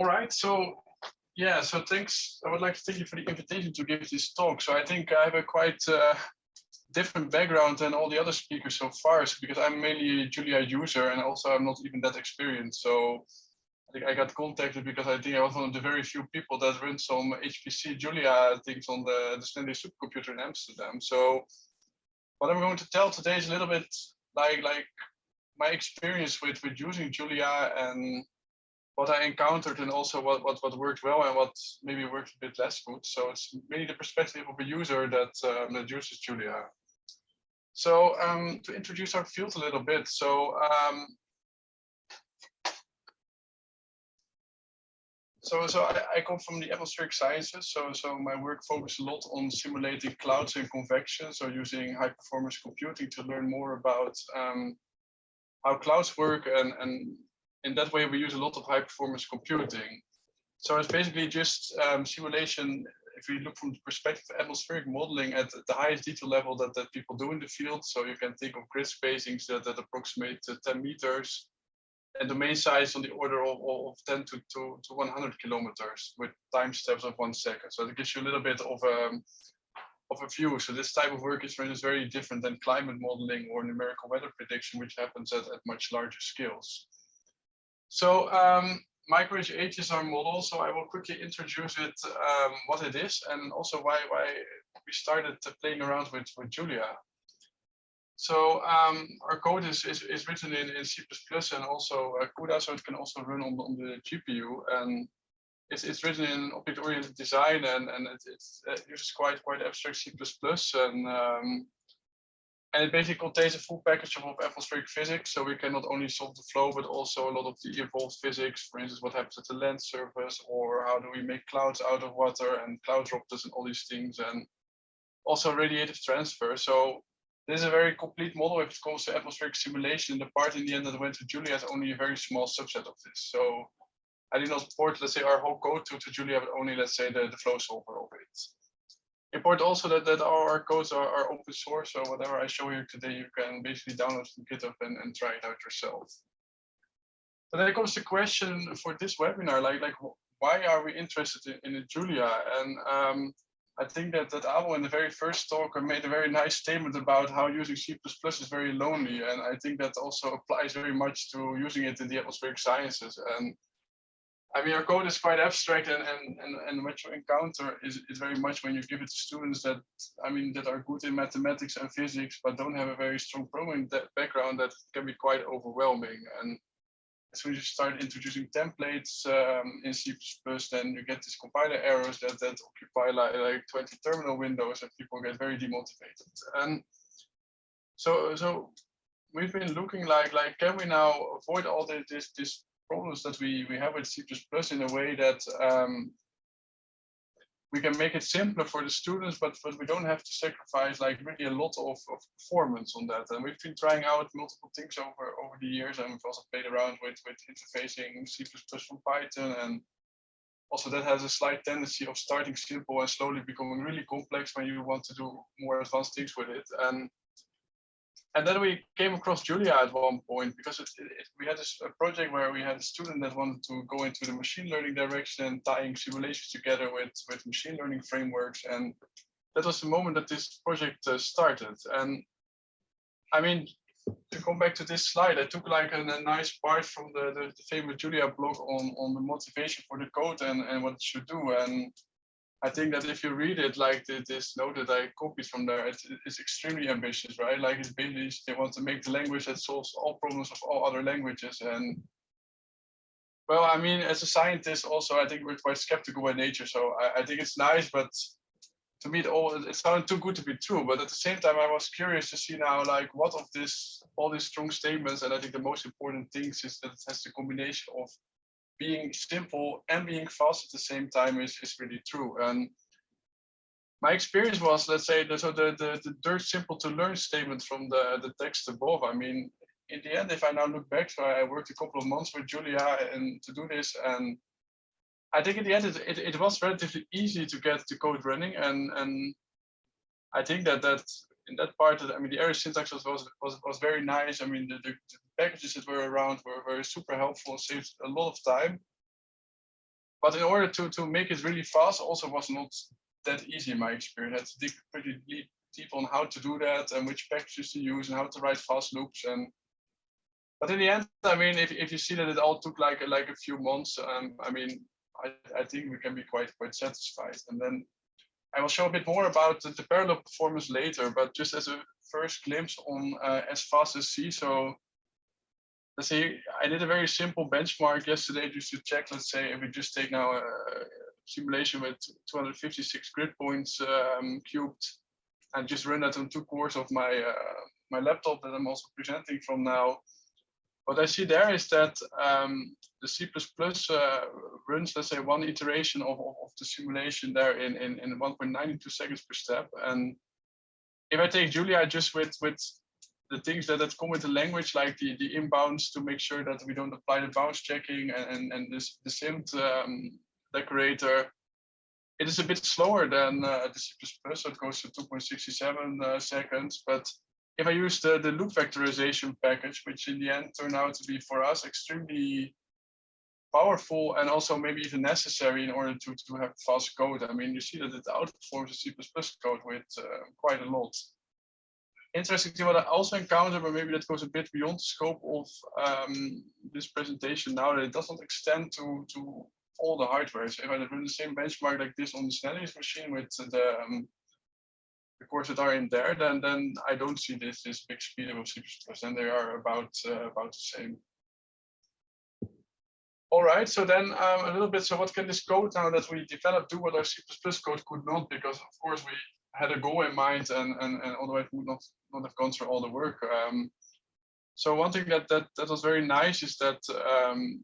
All right, so yeah, so thanks. I would like to thank you for the invitation to give this talk. So I think I have a quite uh, different background than all the other speakers so far, so because I'm mainly a Julia user and also I'm not even that experienced. So I think I got contacted because I think I was one of the very few people that run some HPC Julia things on the, the Snellius supercomputer in Amsterdam. So what I'm going to tell today is a little bit like like my experience with with using Julia and what I encountered and also what, what, what worked well and what maybe worked a bit less good. So it's really the perspective of a user that, um, that uses Julia. So um, to introduce our field a little bit, so um, so so I, I, come from the atmospheric sciences. So so my work focuses a lot on simulating clouds and convection. So using high performance computing to learn more about um, how clouds work and and in that way, we use a lot of high performance computing. So it's basically just um, simulation. If you look from the perspective of atmospheric modeling at the highest detail level that, that people do in the field. So you can think of grid spacings that, that approximate 10 meters and domain size on the order of, of 10 to, to, to 100 kilometers with time steps of one second. So it gives you a little bit of a, um, of a view. So this type of work is very different than climate modeling or numerical weather prediction, which happens at, at much larger scales. So um, MicroHH is our model, so I will quickly introduce it, um, what it is, and also why why we started playing around with, with Julia. So um, our code is, is, is written in, in C++ and also uh, CUDA, so it can also run on, on the GPU. And it's, it's written in object-oriented design, and, and it, it uses quite quite abstract C++. And um, and it basically contains a full package of atmospheric physics. So we can not only solve the flow, but also a lot of the evolved physics. For instance, what happens at the land surface, or how do we make clouds out of water and cloud droplets and all these things, and also radiative transfer. So this is a very complete model if it comes to atmospheric simulation. And the part in the end that went to Julia is only a very small subset of this. So I did not port, let's say, our whole code to, to Julia, but only, let's say, the, the flow solver of it important also that, that all our codes are, are open source. So whatever I show you today, you can basically download from GitHub and, and try it out yourself. But then comes the question for this webinar, like, like why are we interested in, in Julia? And um, I think that, that Abel in the very first talk made a very nice statement about how using C++ is very lonely. And I think that also applies very much to using it in the atmospheric sciences. And I mean, our code is quite abstract, and and and, and what you encounter is, is very much when you give it to students that I mean that are good in mathematics and physics, but don't have a very strong programming background. That can be quite overwhelming. And as soon as you start introducing templates um, in C++, then you get these compiler errors that that occupy like, like 20 terminal windows, and people get very demotivated. And so so we've been looking like like can we now avoid all this this this problems that we, we have with C++ in a way that um, we can make it simpler for the students, but, but we don't have to sacrifice like really a lot of, of performance on that. And we've been trying out multiple things over, over the years, and we've also played around with, with interfacing C++ from Python. And also that has a slight tendency of starting simple and slowly becoming really complex when you want to do more advanced things with it. And and then we came across Julia at one point because it, it, we had this, a project where we had a student that wanted to go into the machine learning direction, and tying simulations together with, with machine learning frameworks. And that was the moment that this project uh, started. And I mean, to come back to this slide, I took like a, a nice part from the, the, the, famous Julia blog on, on the motivation for the code and, and what it should do. And I think that if you read it like this note that I copied from there, it's, it's extremely ambitious, right? Like it's basically they want to make the language that solves all problems of all other languages. And well, I mean, as a scientist, also I think we're quite skeptical by nature. So I, I think it's nice, but to me, it all it sounded too good to be true. But at the same time, I was curious to see now, like, what of this, all these strong statements, and I think the most important things is that it has the combination of being simple and being fast at the same time is, is really true. And my experience was, let's say, the, so the, the, the dirt simple to learn statement from the, the text above. I mean, in the end, if I now look back, so I worked a couple of months with Julia and to do this. And I think in the end, it, it, it was relatively easy to get the code running. And, and I think that that in that part, I mean, the error syntax was, was, was, was very nice. I mean, the, the, packages that were around were very super helpful and saved a lot of time. but in order to to make it really fast, also was not that easy in my experience. I had to dig pretty deep, deep on how to do that and which packages to use and how to write fast loops and but in the end, I mean, if, if you see that it all took like like a few months, um, I mean, I, I think we can be quite quite satisfied. And then I will show a bit more about the, the parallel performance later, but just as a first glimpse on uh, as fast as C. So let's say I did a very simple benchmark yesterday just to check, let's say if we just take now a simulation with 256 grid points um, cubed and just run that on two cores of my uh, my laptop that I'm also presenting from now. What I see there is that um, the C++ uh, runs, let's say, one iteration of, of, of the simulation there in, in, in 1.92 seconds per step. And if I take Julia just with, with the things that, that come with the language, like the, the inbounds to make sure that we don't apply the bounds checking and, and, and this, the SIMD um, decorator, it is a bit slower than uh, the C++, so it goes to 2.67 uh, seconds. But if I use the, the loop vectorization package, which in the end turned out to be for us extremely powerful and also maybe even necessary in order to, to have fast code. I mean, you see that it outperforms the C++ code with uh, quite a lot. Interesting what I also encountered, but maybe that goes a bit beyond the scope of um, this presentation now, that it doesn't extend to, to all the hardware. So if I run the same benchmark like this on the Snellius machine with the, um, the cores that are in there, then then I don't see this this big speed of C++, and they are about uh, about the same. All right, so then um, a little bit, so what can this code now that we developed do what our C++ code could not? Because of course we had a goal in mind and, and, and otherwise would not, not have gone through all the work. Um, so one thing that, that, that was very nice is that um,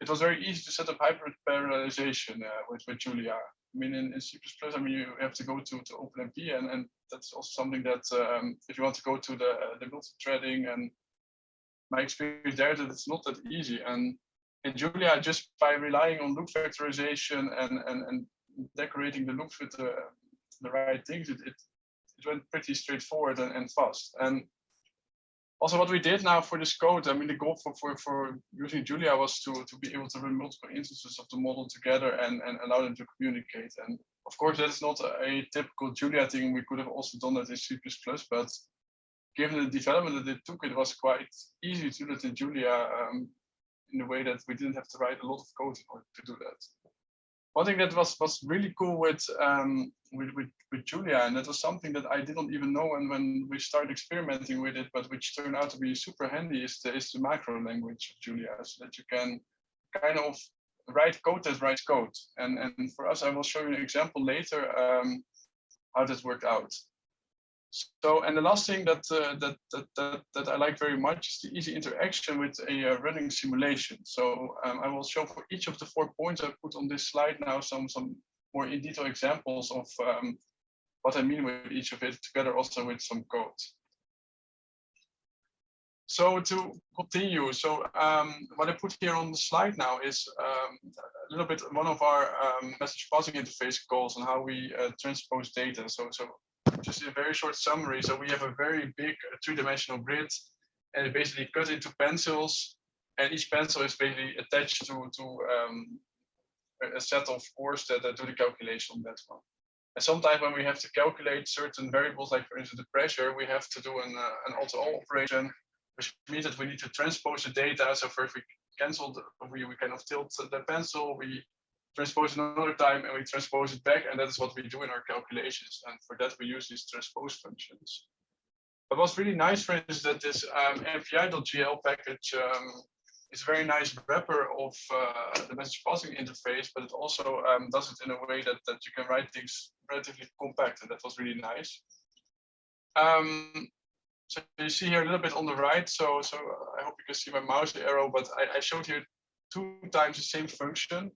it was very easy to set up hybrid parallelization uh, with, with Julia. I mean, in, in C++, I mean, you have to go to, to OpenMP, and, and that's also something that um, if you want to go to the, the multi-threading and my experience there, that it's not that easy. And in Julia, just by relying on loop vectorization and, and, and decorating the loops with the, the right things, it, it, it went pretty straightforward and, and fast. And also what we did now for this code, I mean, the goal for, for, for using Julia was to, to be able to run multiple instances of the model together and, and allow them to communicate. And of course, that is not a typical Julia thing. We could have also done that in C++, but given the development that it took, it was quite easy to do that in Julia um, in the way that we didn't have to write a lot of code in order to do that. One thing that was was really cool with um, with, with, with Julia, and that was something that I didn't even know when, when we started experimenting with it, but which turned out to be super handy is the, is the macro language of Julia, so that you can kind of write code that writes code. And, and for us, I will show you an example later um, how that worked out. So, and the last thing that, uh, that, that, that, that, I like very much is the easy interaction with a uh, running simulation. So um, I will show for each of the four points I put on this slide now some, some more in detail examples of um, what I mean with each of it together also with some code. So to continue, so um, what I put here on the slide now is um, a little bit one of our um, message passing interface calls and how we uh, transpose data. So, so just a very short summary. So we have a very big three-dimensional grid and it basically cut into pencils and each pencil is basically attached to, to um, a set of cores that, that do the calculation on that one. And sometimes when we have to calculate certain variables, like for instance the pressure, we have to do an, uh, an all-to-all operation, which means that we need to transpose the data. So first we cancel, the, we, we kind of tilt the pencil, we transpose another time and we transpose it back. And that is what we do in our calculations. And for that, we use these transpose functions. But what's really nice, for instance, that this um, MPI.jl package um, is a very nice wrapper of uh, the message passing interface, but it also um, does it in a way that, that you can write things relatively compact, and that was really nice. Um, so you see here a little bit on the right, so so I hope you can see my mouse arrow, but I, I showed here two times the same function.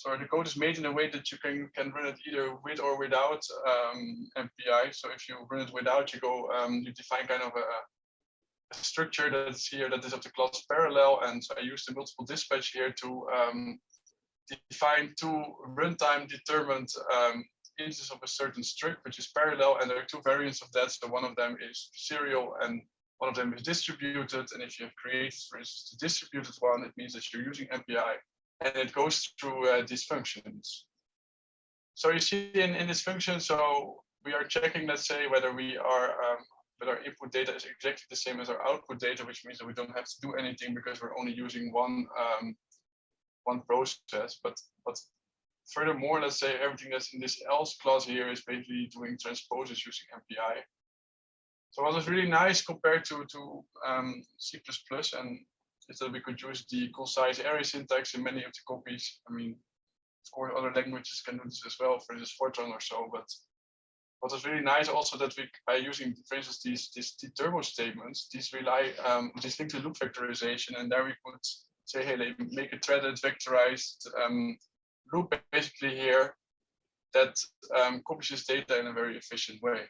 So the code is made in a way that you can, can run it either with or without um, MPI. So if you run it without, you go, um, you define kind of a, a, structure that's here that is of the class parallel. And so I use the multiple dispatch here to um, define two runtime determined um, instances of a certain struct, which is parallel. And there are two variants of that. So one of them is serial and one of them is distributed. And if you have created, for instance, the distributed one, it means that you're using MPI and it goes through uh, these functions. So you see in, in this function, so we are checking, let's say, whether we are um, whether our input data is exactly the same as our output data, which means that we don't have to do anything because we're only using one um, one process. But but furthermore, let's say everything that's in this else clause here is basically doing transposes using MPI. So what was really nice compared to to um, C++ and is that we could use the concise array syntax in many of the copies. I mean, of course, other languages can do this as well, for instance, Fortran or so. But what is really nice also that we, by using, for instance, these, these, these turbo statements, these rely, um, these link to loop vectorization, and there we could say, hey, make a threaded vectorized um, loop basically here that um, copies this data in a very efficient way.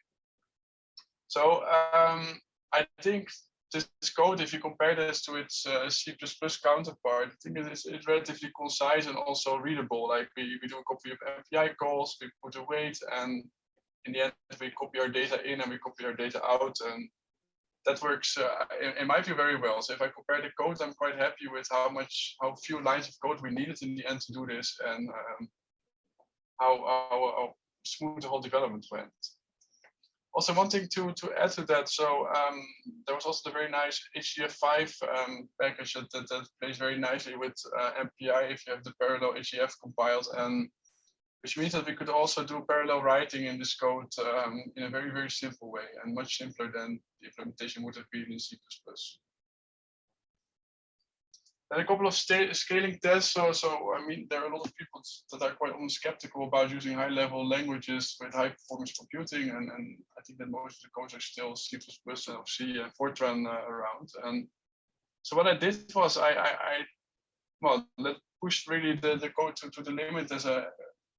So um, I think this code, if you compare this to its uh, C++ counterpart, I think it is it's relatively concise and also readable. Like we, we do a copy of MPI calls, we put a wait, and in the end, we copy our data in and we copy our data out. And that works, uh, in, in, my view, very well. So if I compare the code, I'm quite happy with how much, how few lines of code we needed in the end to do this and um, how, how, how smooth the whole development went also one thing to to add to that so um, there was also the very nice HDF5 um, package that, that, that, plays very nicely with uh, MPI if you have the parallel HDF compiled and which means that we could also do parallel writing in this code um, in a very very simple way and much simpler than the implementation would have been in C++. And a couple of scaling tests. So, so I mean, there are a lot of people that are quite skeptical about using high-level languages with high-performance computing, and, and I think that most of the codes are still C++ and C and Fortran uh, around. And so what I did was I, I, I well, let pushed really the, the code to, to the limit as a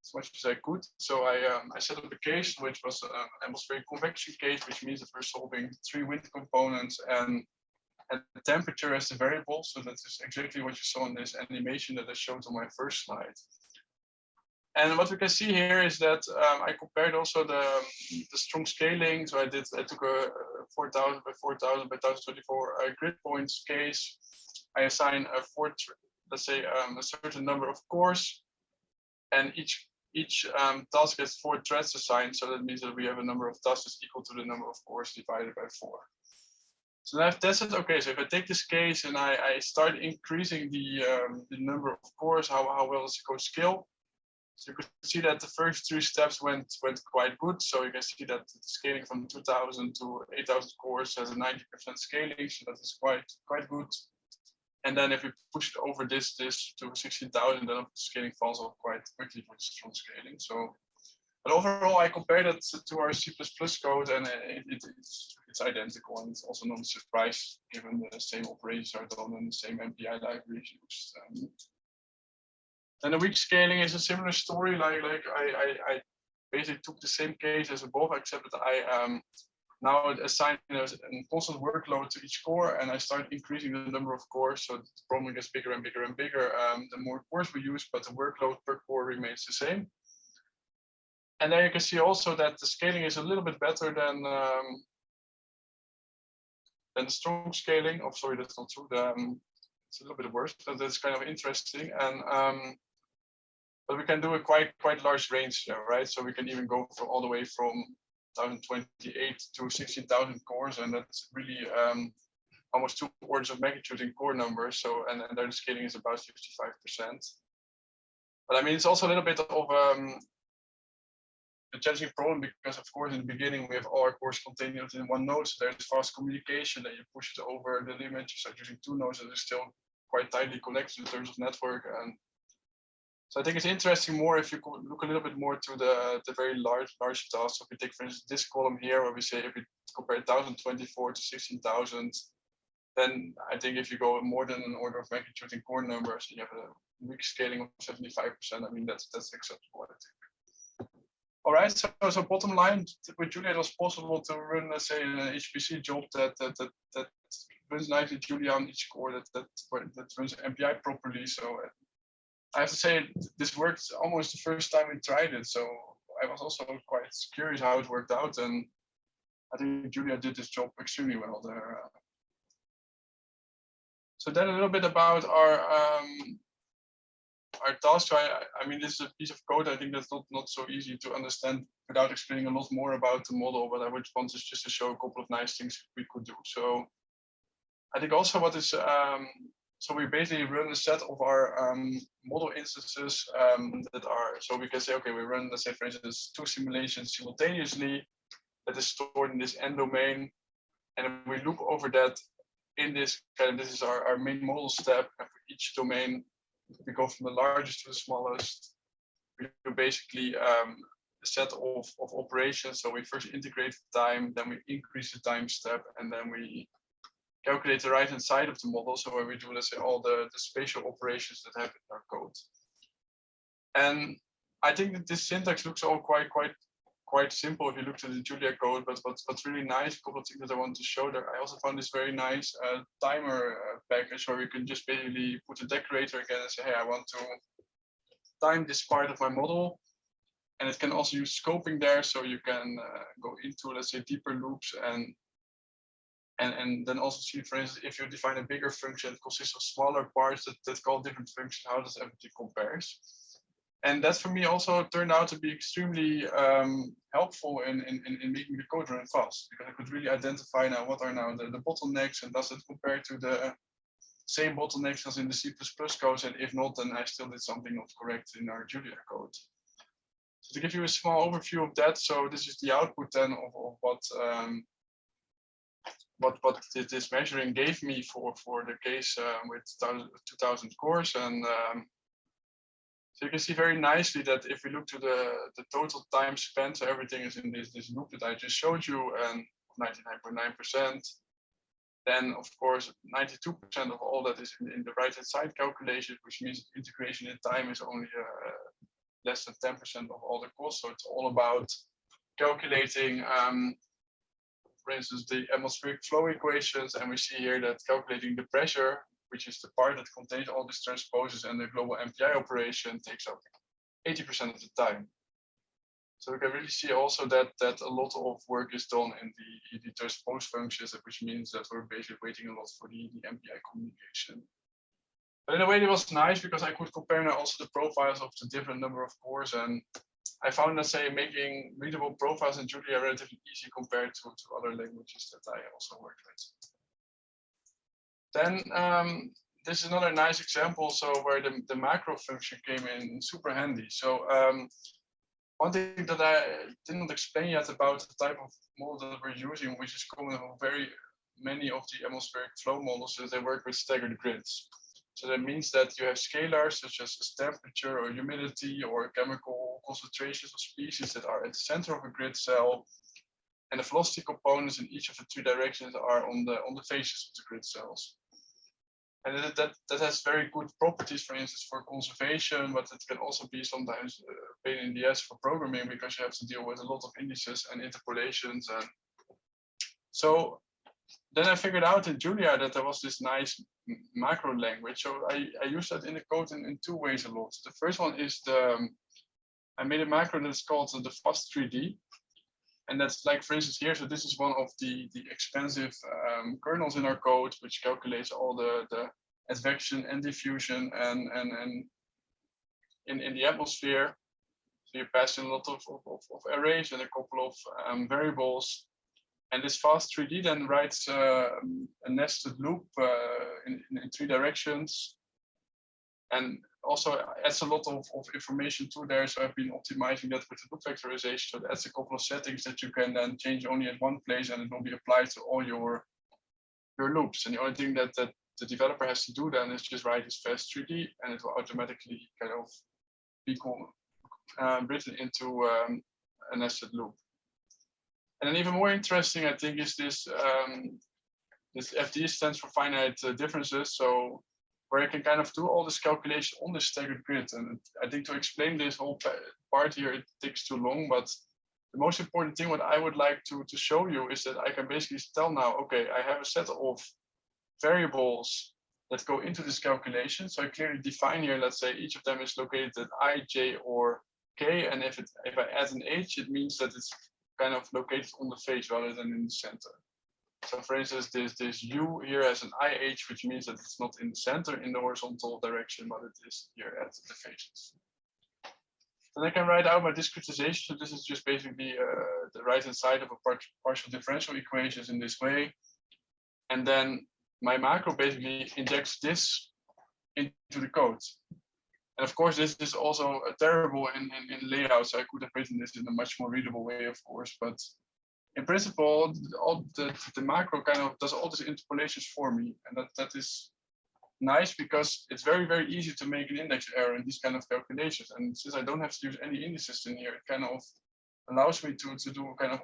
as much as I could. So I um, I set up a case which was um, an atmospheric convection case, which means that we're solving three wind components and and the temperature as the variable. So that is exactly what you saw in this animation that I showed on my first slide. And what we can see here is that um, I compared also the, the strong scaling. So I did, I took a 4000 by 4000 by 1024 uh, grid points case. I assign a four, let's say um, a certain number of cores and each each um, task gets four threads assigned. So that means that we have a number of tasks equal to the number of cores divided by four. So I've tested, okay, so if I take this case and I, I start increasing the, um, the number of cores, how, how well does it go scale? So you can see that the first three steps went went quite good. So you can see that the scaling from 2000 to 8000 cores has a 90% scaling. So that is quite quite good. And then if we push it over this this to 16,000, then the scaling falls off quite quickly for strong scaling. So but overall, I compared it to our C++ code and it, it, it's, it's identical and it's also not a surprise given the same operations are done and the same MPI libraries used. Um, and the weak scaling is a similar story. Like like I, I, I basically took the same case as above, except that I um, now assign a constant workload to each core and I start increasing the number of cores. So the problem gets bigger and bigger and bigger. Um, the more cores we use, but the workload per core remains the same. And there you can see also that the scaling is a little bit better than um, than the strong scaling. Oh, sorry, that's not true. The, um, it's a little bit worse, but that's kind of interesting. And um, but we can do a quite quite large range there, right? So we can even go all the way from 1028 to 16,000 cores, and that's really um, almost two orders of magnitude in core numbers. So and, and the scaling is about 55%. But I mean, it's also a little bit of um, a challenging problem because of course in the beginning we have all our cores contained in one node so there's fast communication that you push it over the limit you start using two nodes that are still quite tightly connected in terms of network and so I think it's interesting more if you look a little bit more to the the very large large tasks. So if we take for instance this column here where we say if we compare 1024 to 16,000 then I think if you go more than an order of magnitude in core numbers, you have a weak scaling of 75%. I mean, that's that's acceptable, I think. All right, so, so bottom line, with Julia, it was possible to run, let's say, an HPC job that that that, that runs nicely Julia on each core that that that runs MPI properly. So uh, I have to say, this worked almost the first time we tried it. So I was also quite curious how it worked out, and I think Julia did this job extremely well there. So then a little bit about our um, our task. So I, I mean, this is a piece of code. I think that's not, not so easy to understand without explaining a lot more about the model, but I would want is just to show a couple of nice things we could do. So I think also what is, um, so we basically run a set of our um, model instances um, that are, so we can say, okay, we run, let's say, for instance, two simulations simultaneously that is stored in this end domain. And we look over that in this kind of, this is our, our main model step. And for each domain, we go from the largest to the smallest. We do basically um, a set of, of operations. So we first integrate the time, then we increase the time step, and then we calculate the right hand side of the model. So where we do, let's say, all the, the spatial operations that happen in our code. And I think that this syntax looks all quite, quite, quite simple if you look at the Julia code, but what's, what's really nice, a couple of things that I want to show there. I also found this very nice uh, timer uh, package where you can just basically put a decorator again and say, hey, I want to time this part of my model. And it can also use scoping there. So you can uh, go into, let's say, deeper loops and and, and then also see, for instance, if you define a bigger function, it consists of smaller parts that, that call different functions, how does everything compares? And that for me also turned out to be extremely um, helpful in, in, in making the code run fast, because I could really identify now what are now the, the bottlenecks and does it compare to the same bottlenecks as in the C++ code, and if not, then I still did something not correct in our Julia code. So to give you a small overview of that, so this is the output then of, of what um, what what this measuring gave me for for the case uh, with 2000 cores and um, so you can see very nicely that if we look to the the total time spent so everything is in this this loop that i just showed you and 99.9 percent then of course 92 percent of all that is in, in the right hand side calculation which means integration in time is only uh, less than 10 percent of all the costs. So it's all about calculating um, for instance, the atmospheric flow equations, and we see here that calculating the pressure, which is the part that contains all these transposes and the global MPI operation takes up 80% of the time. So we can really see also that that a lot of work is done in the, the transpose functions, which means that we're basically waiting a lot for the, the MPI communication. But in a way, it was nice because I could compare now also the profiles of the different number of cores and I found, let's say, making readable profiles in Julia relatively easy compared to, to other languages that I also worked with. Then um, this is another nice example. So where the, the macro function came in super handy. So um, one thing that I didn't explain yet about the type of model that we're using, which is common in very many of the atmospheric flow models, is they work with staggered grids. So that means that you have scalars such as temperature or humidity or chemical concentrations of species that are at the center of a grid cell. And the velocity components in each of the two directions are on the on the faces of the grid cells. And that, that, that has very good properties, for instance, for conservation, but it can also be sometimes a pain in the ass for programming because you have to deal with a lot of indices and interpolations. And so then I figured out in Julia that there was this nice macro language. So I, I use that in the code in, in two ways a lot. The first one is the, um, I made a macro that's called the fast3d. And that's like, for instance, here, so this is one of the, the expensive um, kernels in our code, which calculates all the, the advection and diffusion and, and, and in, in the atmosphere. So you pass in a lot of, of, of arrays and a couple of um, variables and this fast3D then writes uh, a nested loop uh, in, in, three directions. And also adds a lot of, of information to there. So I've been optimizing that with the loop vectorization. So that's a couple of settings that you can then change only at one place and it will be applied to all your, your loops. And the only thing that, that the developer has to do then is just write this fast3D and it will automatically kind of be uh, written into um, a nested loop. And then even more interesting, I think, is this um, this FD stands for finite uh, differences. So where I can kind of do all this calculation on this staggered grid. And I think to explain this whole part here, it takes too long. But the most important thing what I would like to, to show you is that I can basically tell now, okay, I have a set of variables that go into this calculation. So I clearly define here, let's say each of them is located at i, j, or k. And if it if I add an h, it means that it's kind of located on the face rather than in the center. So for instance, this, this U here has an IH, which means that it's not in the center in the horizontal direction, but it is here at the faces. Then I can write out my discretization. So this is just basically uh, the right hand side of a part partial differential equations in this way. And then my macro basically injects this into the code. And of course, this is also uh, terrible in, in, in layout. So I could have written this in a much more readable way, of course. But in principle, all the, the macro kind of does all these interpolations for me. And that, that is nice because it's very, very easy to make an index error in these kind of calculations. And since I don't have to use any indices in here, it kind of allows me to, to do kind of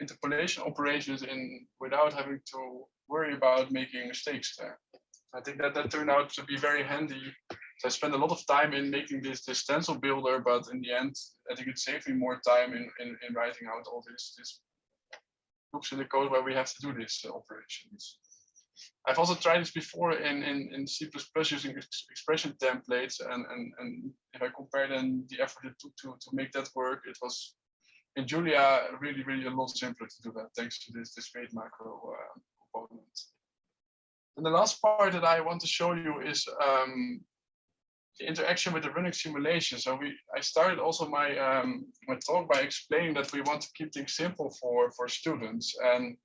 interpolation operations in without having to worry about making mistakes there. I think that that turned out to be very handy. So I spent a lot of time in making this, this stencil builder, but in the end, I think it saved me more time in, in, in writing out all this, this hooks in the code where we have to do these operations. I've also tried this before in, in, in C++ using expression templates. And, and, and if I compare then the effort it took to, to make that work, it was in Julia really, really a lot simpler to do that thanks to this, this weight macro uh, component. And the last part that I want to show you is um, the interaction with the running simulation. So we, I started also my um, my talk by explaining that we want to keep things simple for for students. And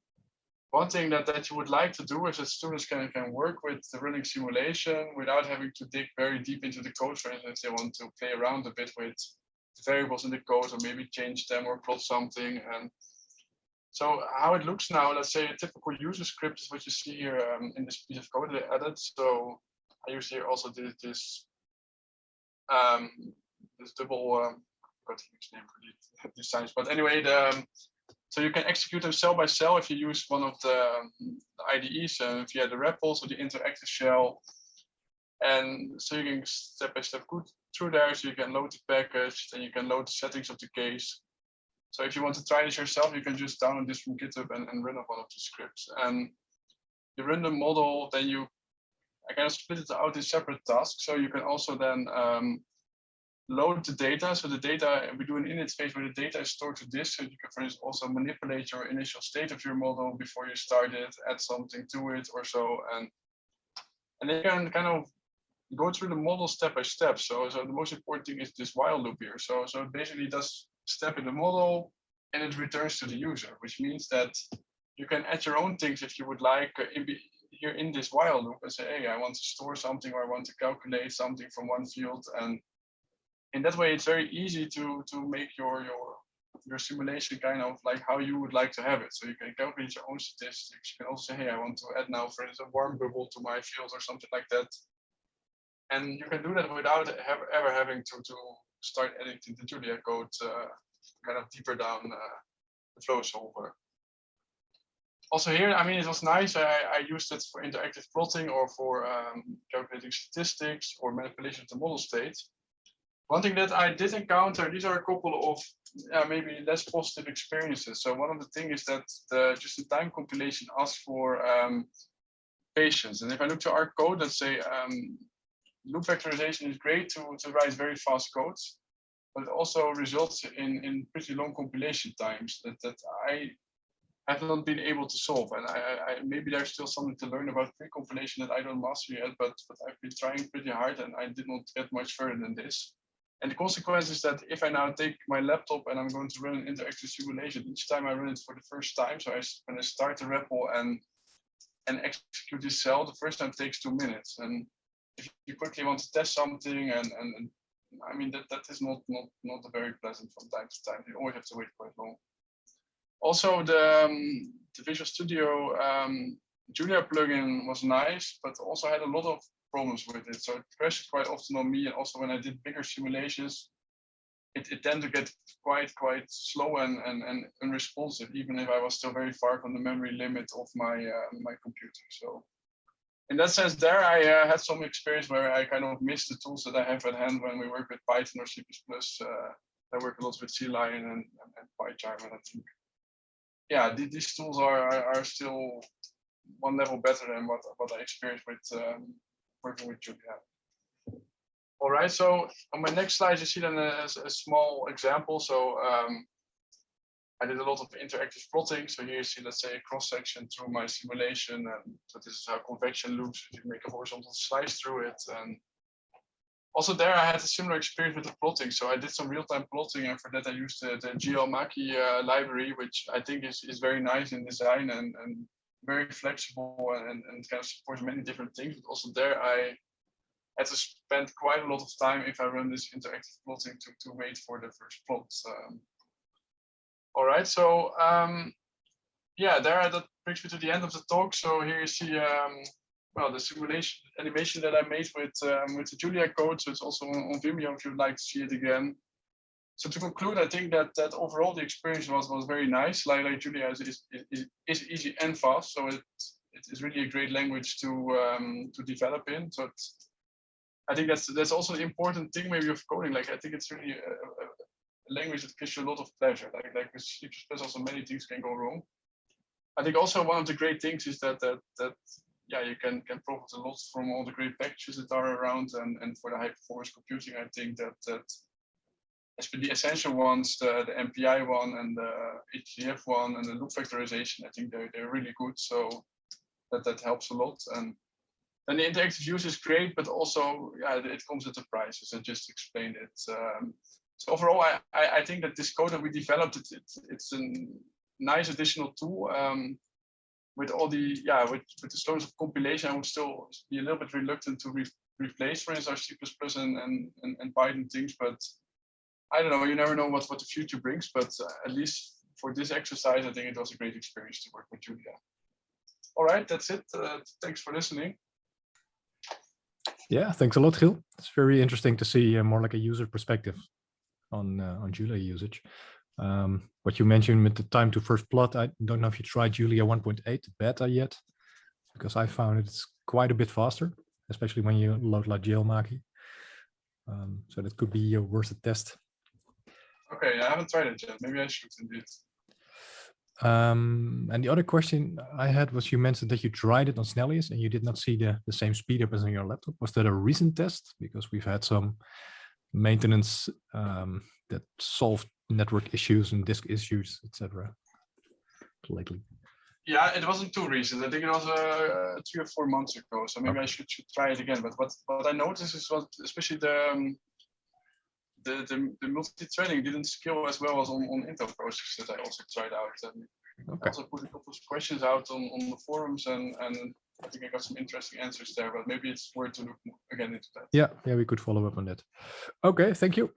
one thing that, that you would like to do is that students can, can work with the running simulation without having to dig very deep into the code. For instance, they want to play around a bit with variables in the code or maybe change them or plot something. And so how it looks now, let's say a typical user script is what you see here um, in this piece of code that I added. So I here also this, this, um, this double, um, got name for these signs, but anyway, the, um, so you can execute them cell by cell if you use one of the, the IDEs uh, via the REPLs or the interactive shell. And so you can step by step go through there. So you can load the package, then you can load the settings of the case. So if you want to try this yourself, you can just download this from GitHub and, and run up one of the scripts. And you run the model, then you I kind of split it out in separate tasks. So you can also then um, load the data. So the data, we do an init phase where the data is stored to disk. So you can, for instance, also manipulate your initial state of your model before you start it, add something to it or so. And, and then you can kind of go through the model step by step. So, so the most important thing is this while loop here. So, so it basically does step in the model and it returns to the user, which means that you can add your own things if you would like uh, here in this while loop and say, hey, I want to store something or I want to calculate something from one field and in that way, it's very easy to to make your your your simulation kind of like how you would like to have it. So you can calculate your own statistics. You can also say, hey, I want to add now, for instance, a warm bubble to my field or something like that. And you can do that without ever having to to start editing the Julia code uh, kind of deeper down uh, the flow solver. Also here, I mean, it was nice. I, I used it for interactive plotting or for um, calculating statistics or manipulation of the model state. One thing that I did encounter, these are a couple of uh, maybe less positive experiences. So one of the things is that the just-in-time compilation asks for um, patience. And if I look to our code, let's say um, loop vectorization is great to, to write very fast codes, but it also results in, in pretty long compilation times that, that I have not been able to solve. And I, I, maybe there's still something to learn about pre-compilation that I don't master yet, but, but I've been trying pretty hard and I did not get much further than this. And the consequence is that if I now take my laptop and I'm going to run an interactive simulation, each time I run it for the first time, so I, when I start the REPL and and execute this cell, the first time takes two minutes. And if you quickly want to test something, and and, and I mean that that is not not not very pleasant from time to time. You always have to wait quite long. Also, the um, the Visual Studio um, Julia plugin was nice, but also had a lot of problems with it. So it crashed quite often on me. And also when I did bigger simulations, it, it tended to get quite, quite slow and, and, and unresponsive, even if I was still very far from the memory limit of my, uh, my computer. So in that sense, there I uh, had some experience where I kind of missed the tools that I have at hand when we work with Python or C++. Uh, I work a lot with CLion and, and, and PyCharm, and I think, yeah, these tools are, are, still one level better than what, what I experienced with um, working with Julia. All right, so on my next slide, you see then a, a small example. So um, I did a lot of interactive plotting. So here you see, let's say, a cross section through my simulation. And so this is how convection looks. You make a horizontal slice through it. And also there, I had a similar experience with the plotting. So I did some real-time plotting, and for that, I used the, the GLMakie uh, library, which I think is, is very nice in design and, and very flexible and, and kind of supports many different things. But also there, I had to spend quite a lot of time if I run this interactive plotting to, to wait for the first plot. Um, all right, so um, yeah, there that brings me to the end of the talk. So here you see um, well the simulation animation that I made with um, with the Julia code. So it's also on, on Vimeo if you'd like to see it again. So to conclude, I think that that overall the experience was was very nice. Like, like Julia is, is, is, is easy and fast, so it it is really a great language to um, to develop in. So I think that's that's also an important thing maybe of coding. Like I think it's really a, a, language that gives you a lot of pleasure. Like like with C++, also many things can go wrong. I think also one of the great things is that that that yeah you can can profit a lot from all the great packages that are around. And and for the high performance computing I think that that the essential ones the, the MPI one and the HDF one and the loop vectorization. I think they're they're really good. So that that helps a lot. And then the interactive use is great but also yeah it comes at a price as I just explained it. Um, so overall, I, I, I, think that this code that we developed, it, it, it's a nice additional tool. Um, with all the, yeah, with, with the slowness of compilation, I would still be a little bit reluctant to re replace, for instance, C++ and, and, and, and, Python things. But I don't know, you never know what, what the future brings. But uh, at least for this exercise, I think it was a great experience to work with Julia. All right, that's it. Uh, thanks for listening. Yeah, thanks a lot, Gil. It's very interesting to see uh, more like a user perspective on uh, on Julia usage. Um, what you mentioned with the time to first plot, I don't know if you tried Julia 1.8 beta yet, because I found it's quite a bit faster, especially when you load like GLMakie. Um, so that could be worth a test. Okay, I haven't tried it yet. Maybe I should indeed. Um, and the other question I had was you mentioned that you tried it on Snellius and you did not see the, the same speed up as on your laptop. Was that a recent test? Because we've had some maintenance um, that solved network issues and disk issues, etc. Lately. Yeah, it wasn't too recent. I think it was uh, three or four months ago. So maybe okay. I should, should try it again. But what what I noticed is what, especially the um, the, the, the multi-threading didn't scale as well as on, on Intel processors that I also tried out. And okay. also put a couple of questions out on, on the forums and, and I think I got some interesting answers there, but maybe it's worth to look again into that. Yeah, yeah, we could follow up on that. Okay, thank you.